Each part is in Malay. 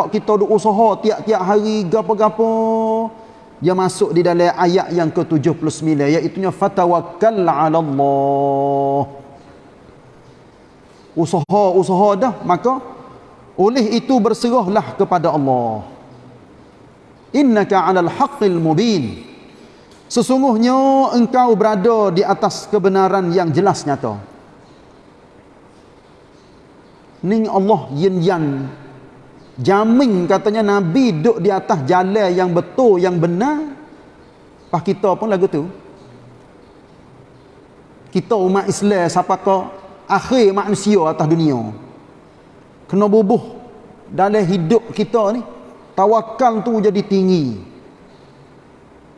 hak kita duk usaha tiap-tiap hari gapo-gapo. Dia masuk di dalam ayat yang ke-79 iaitu fatawakkal 'ala Allah usaha-usaha dah maka oleh itu berserahlah kepada Allah. Innaka 'alal haqqil mubin. Sesungguhnya engkau berada di atas kebenaran yang jelas nyata. Ning Allah yin yan jamin katanya nabi duduk di atas jalan yang betul yang benar. Pas kita pun lagu tu. Kita umat Islam siapa ke akhir manusia atas dunia. Kena bubuh dalam hidup kita ni. Tawakal tu jadi tinggi.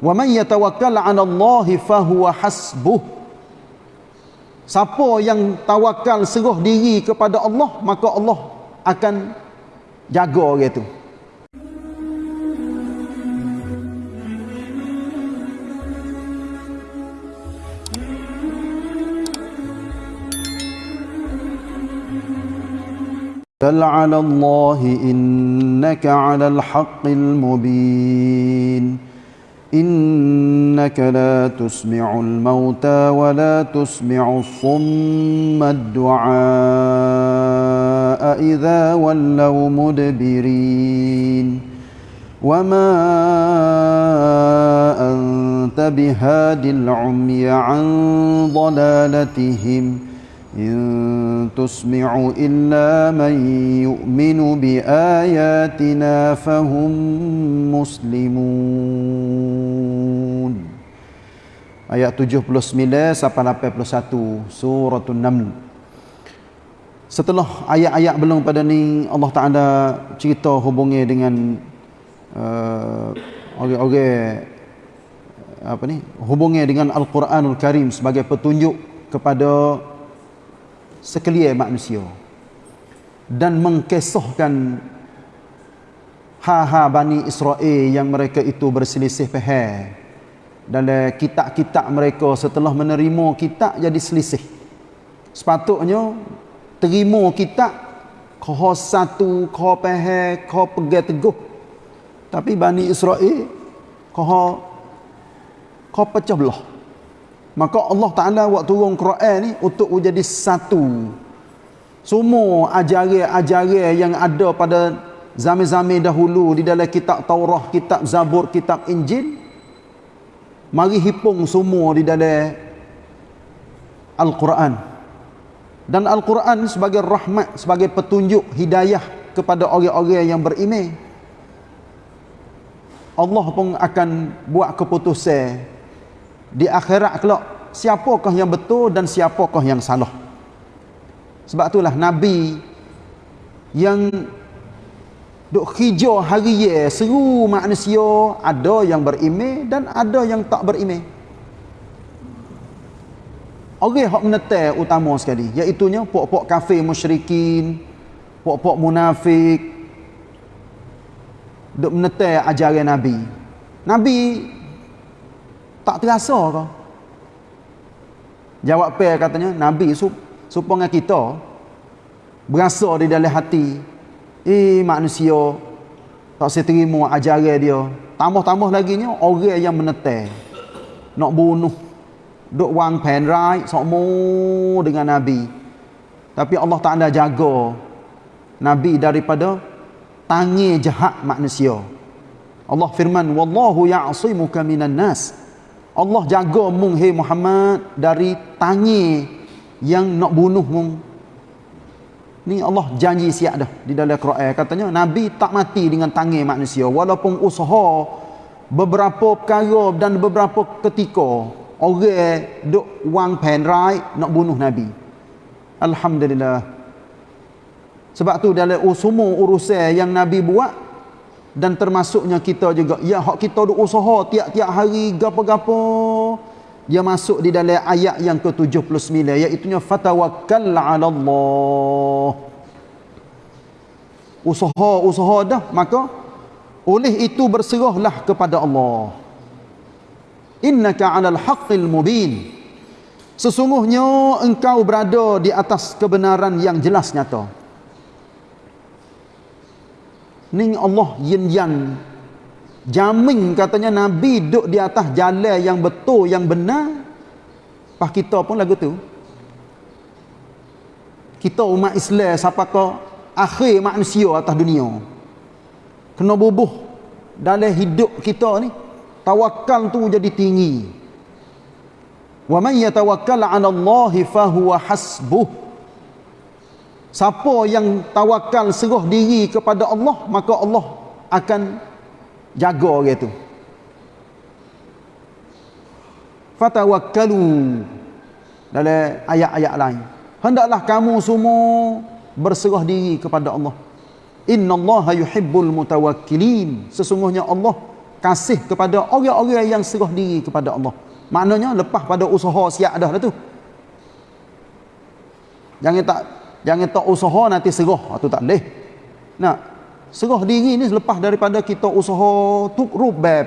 Wa man yatawakkal 'ala Allah fa huwa hasbuh. Siapa yang tawakal serah diri kepada Allah, maka Allah akan jaga orang itu. بل على الله إنك على الحق المبين إنك لا تسمع الموتى ولا تسمع الصم الدعاء إذا ولوا مدبرين. وما أنت بهاد العمي عن ضلالتهم ۖ. إن تسمع إلا من يؤمن بآياتنا فهم مسلمون Ayat 79 sampai 81 surah An-Naml. Setelah ayat-ayat belum pada ni Allah Taala cerita hubungnya dengan uh, orang-orang apa ni? Hubungnya dengan Al-Quranul Karim sebagai petunjuk kepada sekalian manusia dan mengkisahkan ha-ha Bani Israel yang mereka itu berselisih faham dalam kitab-kitab mereka setelah menerima kitab jadi selisih. Sepatutnya terima kitab kau satu kau faham kau pegang teguh. Tapi Bani Israel kau kau pecah belah Maka Allah Ta'ala waktu turun Quran ni untuk menjadi satu. Semua ajaran-ajaran yang ada pada zaman-zaman dahulu di dalam kitab Taurah, kitab Zabur, kitab Injil. Mari hipung semua di dalam Al-Quran. Dan Al-Quran sebagai rahmat, sebagai petunjuk hidayah kepada orang-orang yang beriman. Allah pun akan buat keputusan di akhirat kelak siapakah yang betul dan siapakah yang salah? Sebab itulah nabi yang duk hijau hari ye seru manusia ada yang berimeh dan ada yang tak berimeh. Orang hak menetai utama sekali iaitu nya pok-pok kafir musyrikin pok-pok munafik. Duk menetai ajaran nabi. Nabi tak terasa ke? Jawab pe katanya, Nabi sup, supaya kita berasa di dalam hati, eh manusia tak saya terima ajaran dia. Tambah-tambah lagi ni orang yang menetai. Nak bunuh. Duk wang pen right semua dengan Nabi. Tapi Allah Taala jaga Nabi daripada tangi jahat manusia. Allah firman, "Wallahu ya'simuka minan nas." Allah jaga mung hey Muhammad dari tangi yang nak bunuh mung. Ni Allah janji siap dah di dalam Quran katanya nabi tak mati dengan tangi manusia walaupun usaha beberapa perkara dan beberapa ketika orang duk wang pen nak bunuh nabi. Alhamdulillah. Sebab tu dalam semua urusan yang nabi buat dan termasuknya kita juga. Ya hak kita duk usaha tiap-tiap hari gapo-gapo. Dia masuk di dalam ayat yang ke-79 iaitu fatawakkal 'ala Allah usaha-usaha dah. Maka oleh itu berserahlah kepada Allah. Innaka 'alal haqqil mubin. Sesungguhnya engkau berada di atas kebenaran yang jelas nyata Ni Allah yin yan. Jamin katanya Nabi duduk di atas jalan yang betul, yang benar. Pas kita pun lagu tu. Kita umat Islam siapa kau akhir manusia atas dunia. Kena bubuh dalam hidup kita ni. Tawakal tu jadi tinggi. Wa man yatawakkal 'ala Allah fa huwa hasbuh. Siapa yang tawakal serah diri kepada Allah, maka Allah akan jaga orang itu. Fatawakkalu dalam ayat-ayat lain. Hendaklah kamu semua berserah diri kepada Allah. Inna Allah yuhibbul mutawakkilin. Sesungguhnya Allah kasih kepada orang-orang yang serah diri kepada Allah. Maknanya lepas pada usaha siap dah lah tu. Jangan tak jangan tak usaha nanti serah. Itu tak boleh. Nah, serah diri ni lepas daripada kita usaha tuk rubab,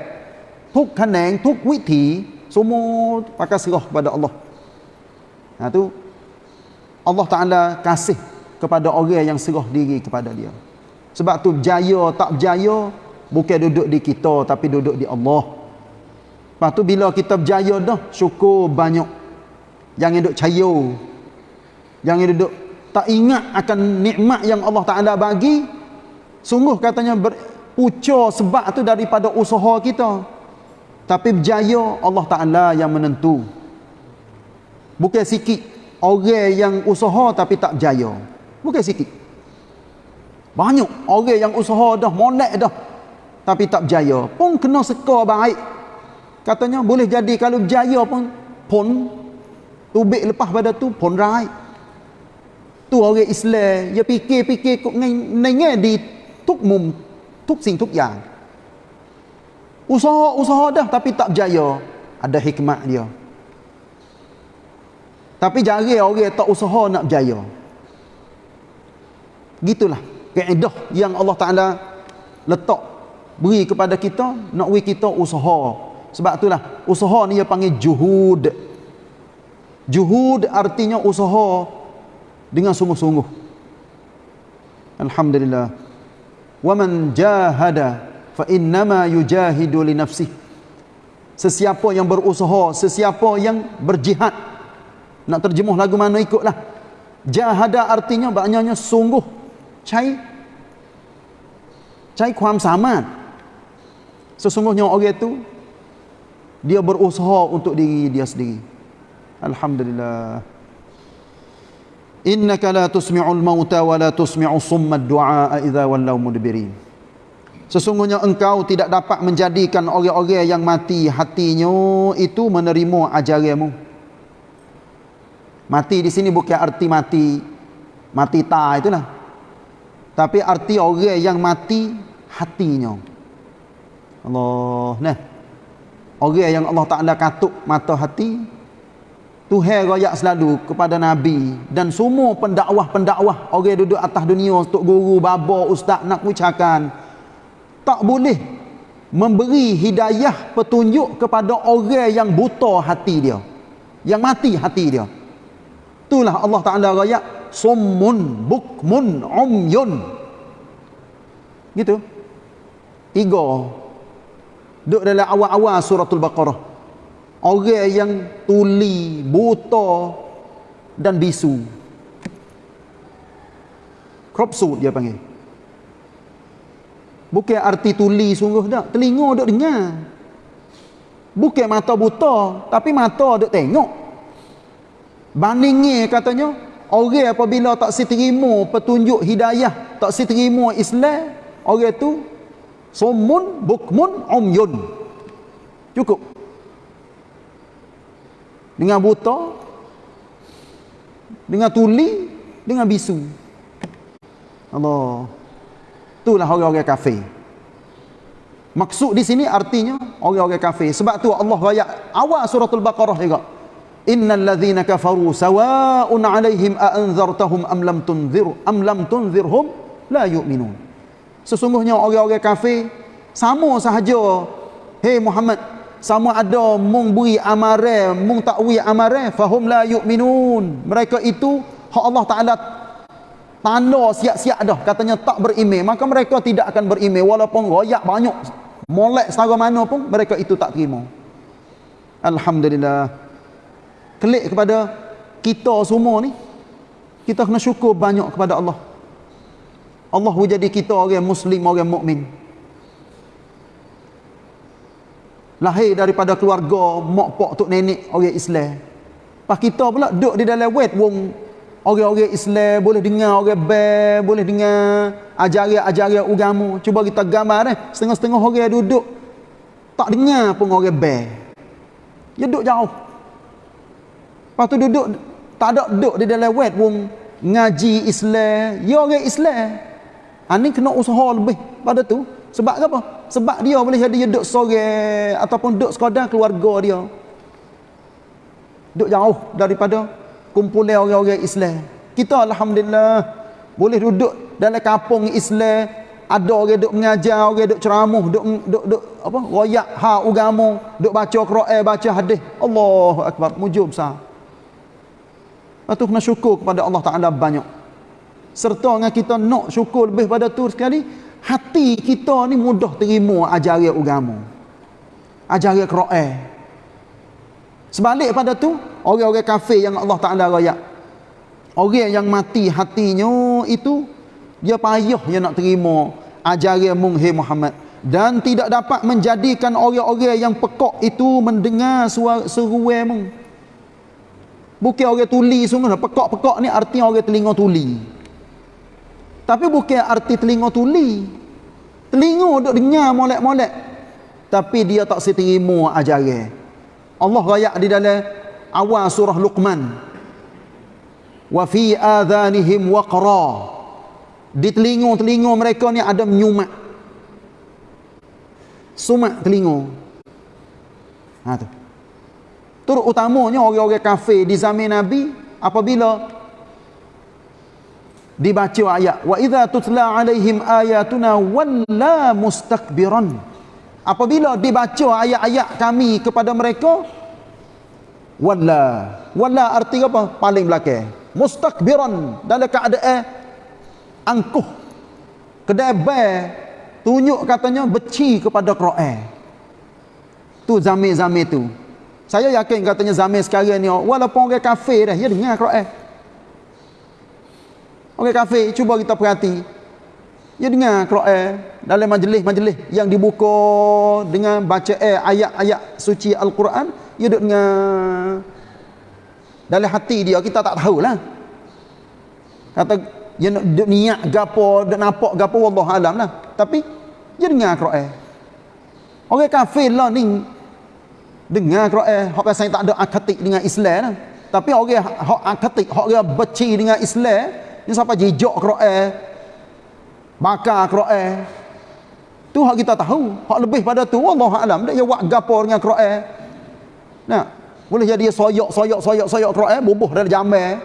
tuk kaneng, tuk witi, semua pakai serah kepada Allah. Nah tu Allah Taala kasih kepada orang yang serah diri kepada dia. Sebab tu jaya tak berjaya bukan duduk di kita tapi duduk di Allah. Lepas tu bila kita berjaya dah, syukur banyak. Jangan duduk cayo. Jangan duduk tak ingat akan nikmat yang Allah Ta'ala bagi. Sungguh katanya berpucur sebab tu daripada usaha kita. Tapi berjaya Allah Ta'ala yang menentu. Bukan sikit. Orang yang usaha tapi tak berjaya. Bukan sikit. Banyak orang yang usaha dah, monek dah. Tapi tak berjaya. Pun kena sekar baik katanya boleh jadi kalau berjaya pun pun tubik lepas pada tu pun right tu orang Islam dia fikir-fikir kok ngai di tuk mum tuk sing tuk yang. Usaha-usaha dah tapi tak berjaya. Ada hikmat dia. Tapi jari orang tak usaha nak berjaya. Gitulah kaedah yang Allah Taala letak beri kepada kita nak we kita usaha. Sebab itulah usaha ni dia panggil juhud. Juhud artinya usaha dengan sungguh-sungguh. Alhamdulillah. Wa man jahada fa innama yujahidu li nafsihi. Sesiapa yang berusaha, sesiapa yang berjihad. Nak terjemuh lagu mana ikutlah. Jahada artinya maknanya sungguh. Cai cai kuam samat. Sesungguhnya orang itu dia berusaha untuk diri dia sendiri alhamdulillah innaka la tusmi'ul mauta wa la tusmi'u summa du'a idza wallau mudbirin. Sesungguhnya engkau tidak dapat menjadikan orang-orang yang mati hatinya itu menerima ajaranmu mati di sini bukan arti mati mati ta itulah. Tapi arti orang yang mati hatinya. Allah nah. Orang yang Allah Ta'ala katuk mata hati Tuhan rakyat selalu kepada Nabi. Dan semua pendakwah-pendakwah Orang duduk atas dunia Untuk guru, baba, ustaz nak ucapkan Tak boleh Memberi hidayah petunjuk kepada orang yang buta hati dia Yang mati hati dia. Itulah Allah Ta'ala rakyat Summun, bukmun, umyun. Gitu. Tiga. Duduk dalam awal-awal suratul Baqarah. Orang yang tuli, buta dan bisu. Kropsut dia panggil. Bukan arti tuli sungguh tak. Telinga duduk dengar. Bukan mata buta. Tapi mata duduk tengok. Bandingnya katanya. Orang apabila tak seterima petunjuk hidayah. Tak seterima Islam. Orang tu Sumun bukmun umyun. Cukup. Dengan buta, dengan tuli, dengan bisu. Allah. Itulah orang-orang kafir. Maksud di sini artinya orang-orang kafir. Sebab tu Allah ayat awal suratul Baqarah juga. Innal ladzina kafaru sawa'un 'alaihim a anzartahum am lam tunzir am lam tunzirhum la yu'minun. Sesungguhnya orang-orang kafir sama sahaja. Hei Muhammad, sama ada mung beri amare, mung takwi amare, fahum la yu'minun. Mereka itu hak Allah Taala tanda siap-siap dah. Katanya tak berimej maka mereka tidak akan berimej walaupun royak banyak molek setara mana pun mereka itu tak terima. Alhamdulillah. Klik kepada kita semua ni kita kena syukur banyak kepada Allah. Allah jadi kita orang muslim orang mukmin lahir daripada keluarga mak pak tok nenek orang Islam. Pas kita pula duduk di dalam wet wong orang-orang Islam boleh dengar orang ber boleh dengar ajaran-ajaran agama cuba kita gambar eh setengah-setengah orang duduk. Tak dengar pun orang ber dia duduk jauh. Lepas tu duduk tak ada duduk di dalam wet wong ngaji Islam. Ya orang Islam. Ha, ni kena usaha lebih pada tu. Sebab apa sebab dia boleh jadi dia duduk sore ataupun duduk sekadar keluarga dia. Duduk jauh daripada kumpulan orang-orang Islam. Kita Alhamdulillah boleh duduk dalam kampung Islam. Ada orang duduk mengajar orang duduk ceramah duduk, duduk, duduk apa royak ha agama duduk baca Quran baca hadis. Allahu akbar. Mujub besar Lepas tu kena syukur kepada Allah Ta'ala banyak. Serta dengan kita nak syukur lebih pada tu sekali, hati kita ni mudah terima ajaran agama. Ajaran Quran. Sebalik pada tu, orang-orang kafir yang Allah Ta'ala raya. Orang yang mati hatinya itu, dia payah yang nak terima ajaran Munghi Muhammad. Dan tidak dapat menjadikan orang-orang yang pekok itu mendengar suara seruai Munghi. Bukan orang tuli sungguh. Pekak-pekak ni arti orang telinga tuli. Tapi bukan arti telinga tuli. Telinga duk dengar molek-molek. Tapi dia tak seterima ajaran. Allah rayak di dalam awal surah Luqman. Wa fi adhanihim waqra. Di telinga-telinga mereka ni ada menyumat. Sumat telinga. Ha tu. Turut utamanya orang-orang kafir di zaman Nabi apabila dibaca ayat wa idza tutla alaihim ayatuna walla mustakbiran apabila dibaca ayat-ayat kami kepada mereka walla. Walla arti apa? Paling belakang. Mustakbiran dalam keadaan angkuh. Kedai tunjuk katanya beci kepada Quran. Tu zaman-zaman tu. Saya yakin katanya zaman sekarang ni walaupun orang kafir dah dia dengar Quran. Orang kafir cuba kita perhati. Dia dengar Quran dalam majlis-majlis yang dibuka dengan baca ayat-ayat suci Al-Quran, dia duk dengar dalam hati dia kita tak tahulah. Kata nak duk niat gapo, duk nampak gapo wallah alam lah. Tapi dia dengar Quran. Orang kafir lah ni dengar Quran hak pasal tak ada akatik dengan Islam lah. tapi orang hak akatik hak dia beci dengan Islam ni siapa jejak Quran bakar Quran tu hak kita tahu. Hak lebih pada tu. Allah alam. Dia buat gapo dengan Quran nah boleh jadi soyok soyok soyok soyok Quran bubuh dalam jamai.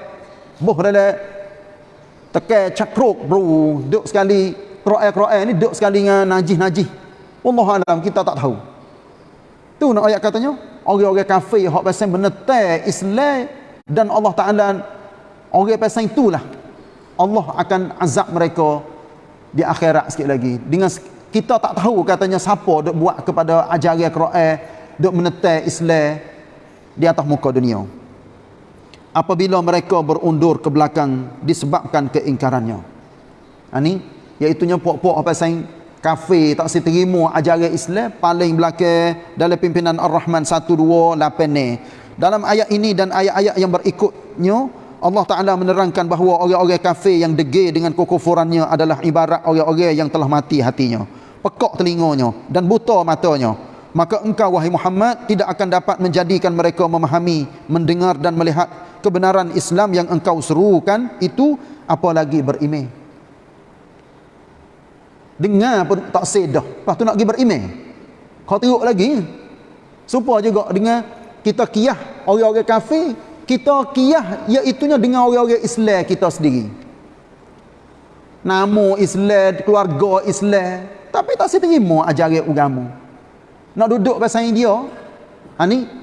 Bubuh dalam tekan cakruk bro. Duk sekali Quran Quran ni duk sekali dengan najis-najis Allah alam. Kita tak tahu. Tu nak ayat katanya, orang-orang kafir hak pasal menetai Islam dan Allah Taala orang pasal itulah Allah akan azab mereka di akhirat sikit lagi. Dengan kita tak tahu katanya siapa dok buat kepada ajaran Quran, dok menetai Islam di atas muka dunia. Apabila mereka berundur ke belakang disebabkan keingkarannya. Ini ha, iaitu nya puak-puak apa sayang kafir tak seterima ajaran Islam paling belakang dalam pimpinan Ar-Rahman 128 ni dalam ayat ini dan ayat-ayat yang berikutnya Allah Ta'ala menerangkan bahawa orang-orang kafir yang degil dengan kekufurannya adalah ibarat orang-orang yang telah mati hatinya pekak telinganya dan buta matanya maka engkau wahai Muhammad tidak akan dapat menjadikan mereka memahami mendengar dan melihat kebenaran Islam yang engkau serukan itu apalagi berimeh. Dengar pun tak sedah lepas tu nak pergi beriman kau teruk lagi. Supaya juga dengan kita kiyah orang-orang kafir kita kiyah iaitunya dengan orang-orang Islam kita sendiri nama Islam keluarga Islam tapi tak seterima ajaran agama nak duduk pasal dia ha ni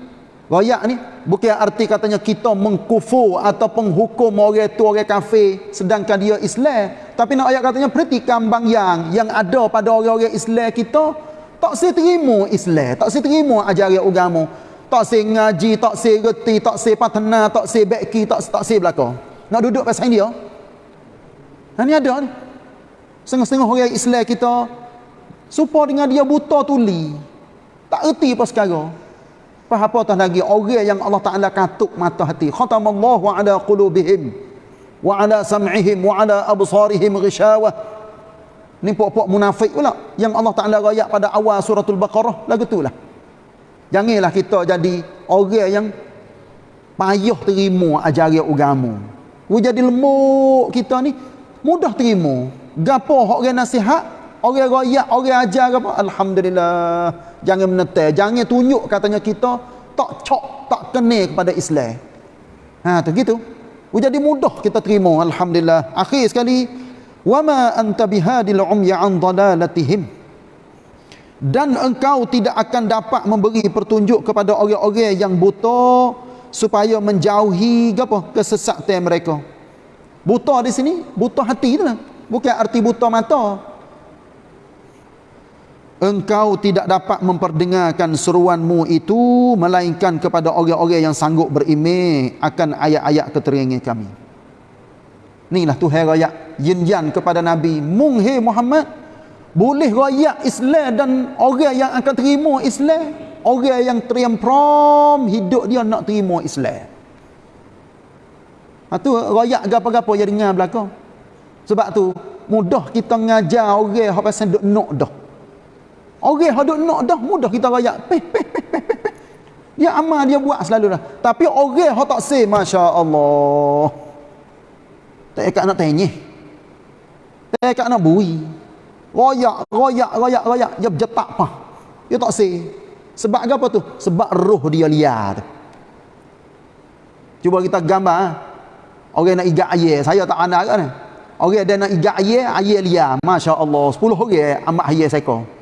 Royak ni bukan arti katanya kita mengkufur atau penghukum orang tu orang kafir sedangkan dia Islam. Tapi nak ayat katanya berarti kambang yang yang ada pada orang-orang Islam kita tak saya terima Islam, tak saya terima ajaran agama. Tak saya ngaji, tak saya reti, tak saya patena, tak saya beki, tak tak saya belaka. Nak duduk pasal dia. Ha ni ada ni. Setengah-setengah orang Islam kita supaya dengan dia buta tuli. Tak erti apa sekarang. Apa apatah lagi orang yang Allah Taala katuk mata hati. Khatamallahu ala qulubihim wa ala sam'ihim wa ala absarihim ghishawah. Ni pokok munafik pula yang Allah Taala royak pada awal suratul Baqarah lagu itulah. Janganlah kita jadi orang yang payah terima ajaran agama. We jadi lembut kita ni mudah terima. Gapo orang nasihat, orang royak, orang ajar apa? Alhamdulillah. Jangan menetai. Jangan tunjuk katanya kita tak cok tak kenal kepada Islam. Ha tu gitu. Jadi mudah kita terima. Alhamdulillah. Akhir sekali wama anta bihadil umya an dalalatihim dan engkau tidak akan dapat memberi petunjuk kepada orang-orang yang buta supaya menjauhi apa kesesatan mereka. Buta di sini buta hati tu lah. Bukan arti buta mata. Engkau tidak dapat memperdengarkan seruanmu itu melainkan kepada orang-orang yang sanggup berimej akan ayat-ayat keterangan kami. Inilah Tuhan rakyat yin kepada Nabi mung Muhammad boleh rakyat Islam dan orang yang akan terima Islam orang yang teriam-prom hidup dia nak terima Islam itu ha, rakyat apa-apa yang dengar belakang sebab tu mudah kita ngajar orang yang pasal duk nak dah Orang yang duk nak dah mudah kita rayak. Peh, peh, peh, peh, peh. Dia amal dia buat selalu dah. Tapi orang yang tak say, Masya Allah. Tak nak tanya. Tak nak bui. Royak, royak, royak, royak. Dia berjetak apa. Dia tak say. Sebab apa tu? Sebab roh dia liar. Cuba kita gambar. Ha? Orang nak igat air. Saya tak ada kan? Orang dia nak igat air, air liar. Masya Allah. Sepuluh orang amat air seekor.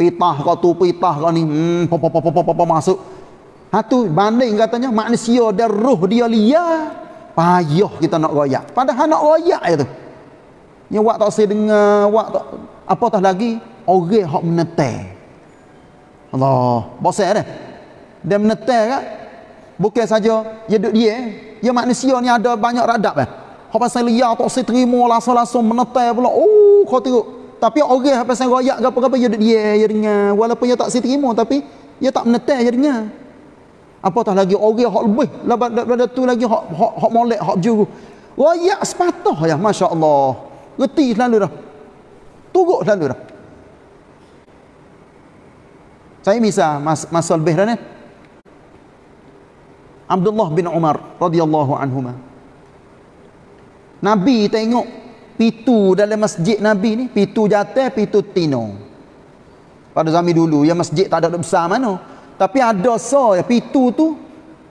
pitah kau tu pitah kau ni hmm pop pop pop pop masuk ha tu banding katanya manusia dan roh dia liar payah kita nak royak padahal nak royak itu yang wak tak saya dengar wak tak apa tah lagi? Orang hak menetai. Allah bosan dah dia menetai kan bukan saja dia duduk dia dia manusia ni ada banyak radap eh. Hak pasal liar tak saya terima langsung-langsung menetai pula. Oh kau tengok tapi orang apa pasal royak ke apa-apa dia dia dia dengar. Walaupun dia tak si terima tapi dia tak menetai dia dengar. Apatah lagi? Orang hak lebih. Daripada tu lagi hak hak, hak molek hak juru royak sepatah ya masya-Allah reti selalu dah. Turut selalu dah. Saya misal mas, masa lebih dah ni. Abdullah bin Umar radhiyallahu anhuma. Nabi tengok pitu dalam masjid Nabi ni pitu jatuh pitu tino. Pada zaman dulu yang masjid tak ada besar mana. Tapi ada so ya pitu tu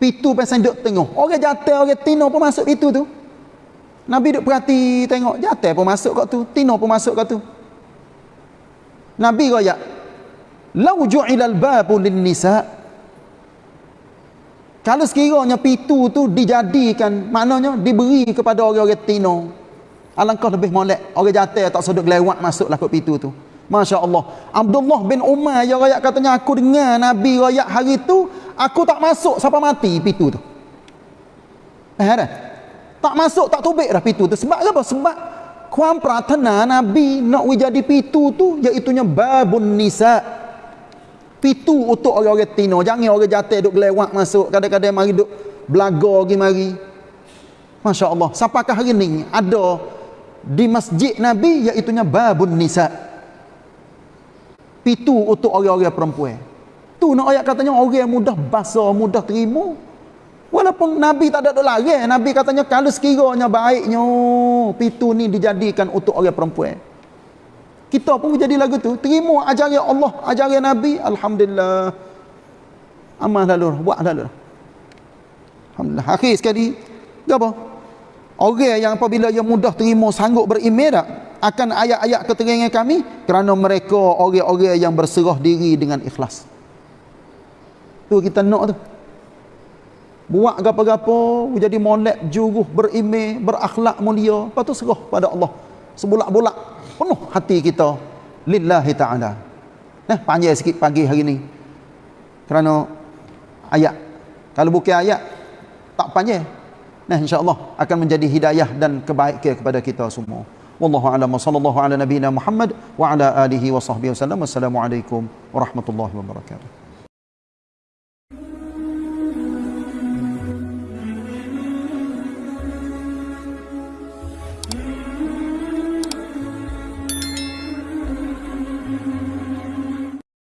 pitu pasal duduk tengok. Orang jatuh orang tino pun masuk pitu tu Nabi duduk perhati tengok jatuh pun masuk kat tu tino pun masuk kat tu Nabi kaya lau ju'ilal babu lin nisa kalau sekiranya pitu tu dijadikan maknanya diberi kepada orang-orang tino Alangkah lebih molek. Orang jatuh tak sedut lewat masuklah ke pintu tu. Masya Allah. Abdullah bin Umar yang rakyat katanya aku dengar Nabi rakyat hari tu aku tak masuk siapa mati pintu tu. Eh ada? Tak masuk tak tubik dah pintu tu. Sebab apa? Sebab kuam pratana Nabi nak jadi pintu tu iaitunya babun nisa. Pintu untuk orang-orang tino. Jangan orang jatuh duk lewat masuk. Kadang-kadang mari duk belaga pergi mari. Masya Allah. Siapakah hari ni ada di masjid Nabi iaitunya babun nisa pitu untuk orang-orang perempuan tu nak ayat katanya orang yang mudah basuh mudah terima walaupun Nabi tak ada lagi Nabi katanya kalau sekiranya baiknya pitu ni dijadikan untuk orang perempuan. Kita pun jadi lagu tu. Terima ajaran Allah ajaran Nabi. Alhamdulillah. Amal lalu buat lalu Alhamdulillah. Akhir sekali. Apa? Orang yang apabila ia mudah terima sanggup beriman tak akan ayat-ayat keterangan kami kerana mereka orang-orang yang berserah diri dengan ikhlas. tu kita nak tu buat gapo-gapo jadi molek juruh berimeh berakhlak mulia. Lepas tu serah pada Allah. Sebulak-bulak penuh hati kita. Lillahi ta'ala. Nah panjang sikit pagi hari ni. Kerana ayat. Kalau bukan ayat tak panjang. Nah insyaallah akan menjadi hidayah dan kebaikan kepada kita semua. Wallahu a'lam. Sallallahu ala nabiyina muhammad wa ala alihi wa sahbihi wasallam assalamualaikum warahmatullahi wabarakatuh